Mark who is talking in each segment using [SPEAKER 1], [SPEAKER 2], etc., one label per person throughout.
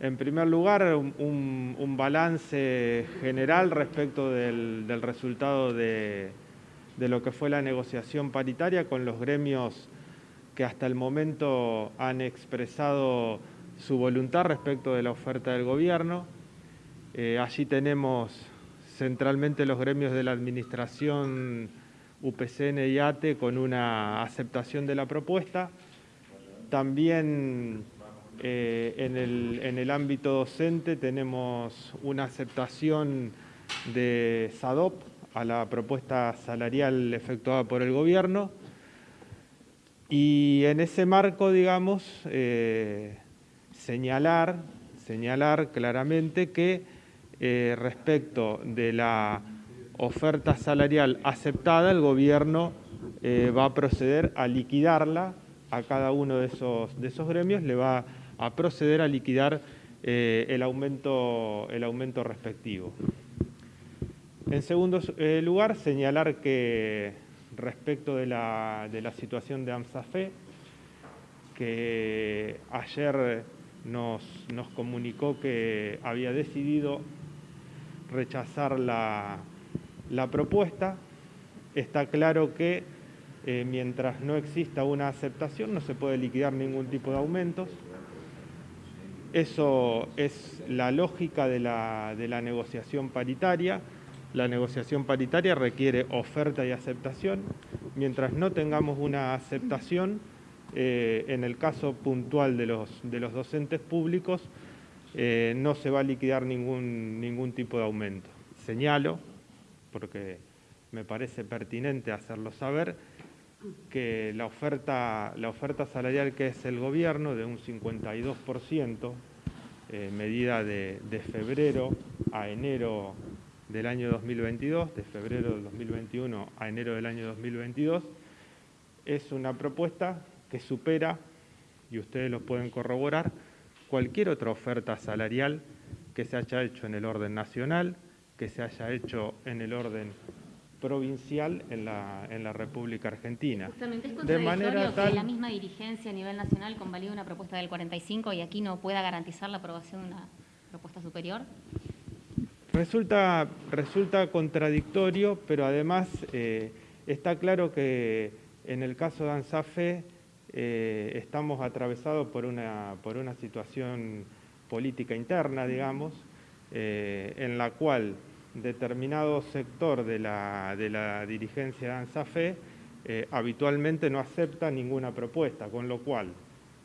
[SPEAKER 1] En primer lugar, un, balance general respecto del, resultado de, lo que fue la negociación paritaria con los gremios que hasta el momento han expresado su voluntad respecto de la oferta del gobierno. Eh, allí tenemos centralmente los gremios de la administración UPCN y ATE con una aceptación de la propuesta. También eh, en, el, ámbito docente tenemos una aceptación de SADOP a la propuesta salarial efectuada por el gobierno. Y en ese marco, digamos, eh, señalar, señalar claramente que eh, respecto de la oferta salarial aceptada, el gobierno va a proceder a liquidarla a cada uno de esos, de esos gremios, le va a proceder a liquidar eh, el, aumento, el aumento respectivo. En segundo eh, lugar, señalar que respecto de la, situación de AMSAFE, que ayer nos, comunicó que había decidido rechazar la, propuesta. Está claro que eh, mientras no exista una aceptación no se puede liquidar ningún tipo de aumentos. Eso es la lógica de la, negociación paritaria. La negociación paritaria requiere oferta y aceptación. Mientras no tengamos una aceptación, eh, en el caso puntual de los, docentes públicos, eh, no se va a liquidar ningún, ningún tipo de aumento. Señalo, porque me parece pertinente hacerlo saber, que la oferta, la oferta salarial que es el gobierno de un 52%, eh, medida de, febrero a enero del año 2022, de febrero del 2021 a enero del año 2022, es una propuesta que supera, y ustedes lo pueden corroborar, cualquier otra oferta salarial que se haya hecho en el orden nacional, que se haya hecho en el orden provincial en la, en la República Argentina.
[SPEAKER 2] Justamente es de manera que la misma dirigencia a nivel nacional convalide una propuesta del 45 y aquí no pueda garantizar la aprobación de una propuesta superior.
[SPEAKER 1] Resulta, resulta contradictorio, pero además eh, está claro que en el caso de ANSAFE eh, estamos atravesados por una, por una situación política interna, digamos, eh, en la cual determinado sector de la, de la dirigencia de ANSAFE eh, habitualmente no acepta ninguna propuesta, con lo cual,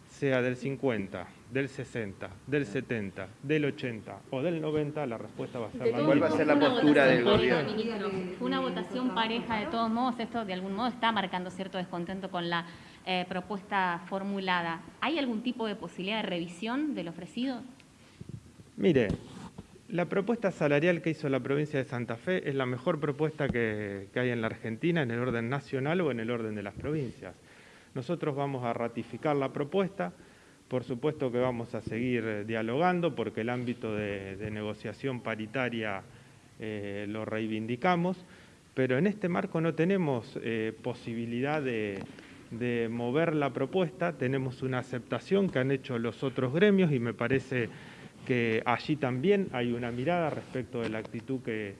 [SPEAKER 1] sea del 50, del 60, del 70, del 80 o del 90, la respuesta va a ser la misma.
[SPEAKER 3] ¿Cuál va a ser la postura del gobierno?
[SPEAKER 2] Fue una votación pareja de todos modos, esto de algún modo está marcando cierto descontento con la eh, propuesta formulada. ¿Hay algún tipo de posibilidad de revisión del ofrecido?
[SPEAKER 1] Mire, la propuesta salarial que hizo la provincia de Santa Fe es la mejor propuesta que, hay en la Argentina en el orden nacional o en el orden de las provincias. Nosotros vamos a ratificar la propuesta, por supuesto que vamos a seguir eh, dialogando porque el ámbito de, negociación paritaria eh, lo reivindicamos, pero en este marco no tenemos eh, posibilidad de, de mover la propuesta, tenemos una aceptación que han hecho los otros gremios y me parece que allí también hay una mirada respecto de la actitud que,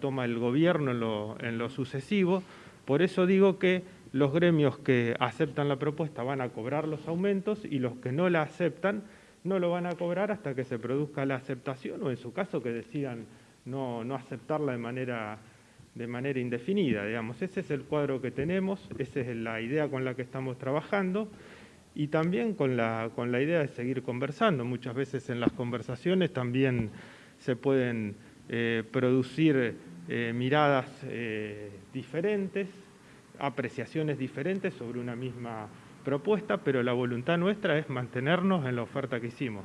[SPEAKER 1] toma el gobierno en lo, sucesivo. Por eso digo que los gremios que aceptan la propuesta van a cobrar los aumentos y los que no la aceptan no lo van a cobrar hasta que se produzca la aceptación o en su caso que decidan no, aceptarla de manera, de manera indefinida. Digamos. Ese es el cuadro que tenemos, esa es la idea con la que estamos trabajando y también con la, con la idea de seguir conversando. Muchas veces en las conversaciones también se pueden eh, producir eh, miradas eh, diferentes, apreciaciones diferentes sobre una misma propuesta, pero la voluntad nuestra es mantenernos en la oferta que hicimos.